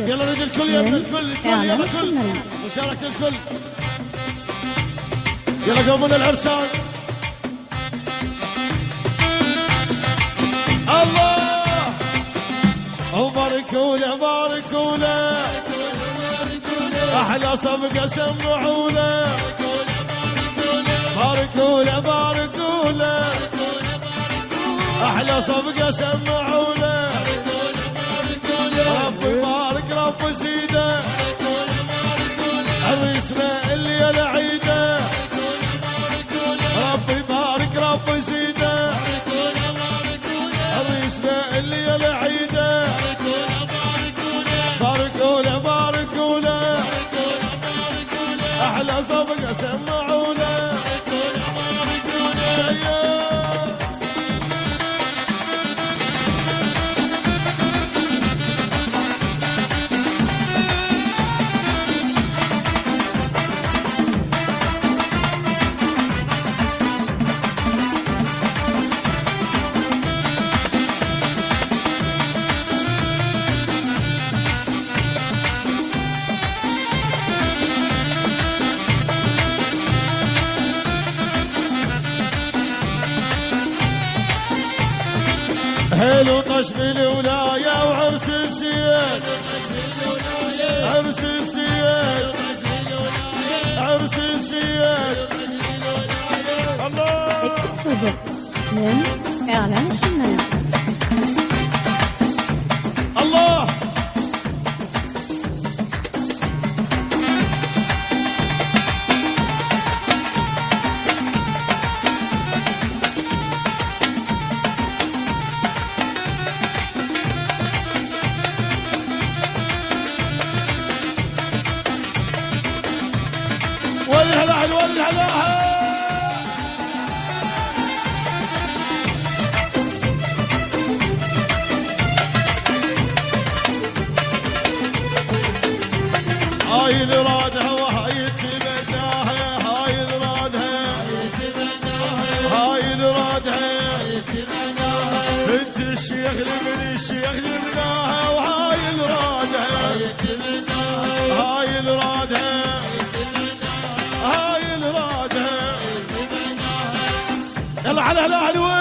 يلا نريد الكل يلا الكل الكل يلا الكل. مشاركة الكل. يلا قومنا العرسان الله! وباركوا له باركوا له أحلى صفقه سمعوا له باركوا له باركوا له أحلى صفقه سمعوا عريسنا اللي العيده رب يبارك رب زيده عريسنا اللي العيده باركوا له باركوا له أحلى صفقة سمعوا له شيء حلو طش بالولاية وعرس السياد. عرس السياد. عرس السياد. الله! من إعلان الله! والهلا هاي الرادها وهاي تبناها هاي الرادها هاي الرادها بنت الشيخ لمن الشيخ جبناها وهاي الرادها هاي على الاهلي